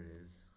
it is.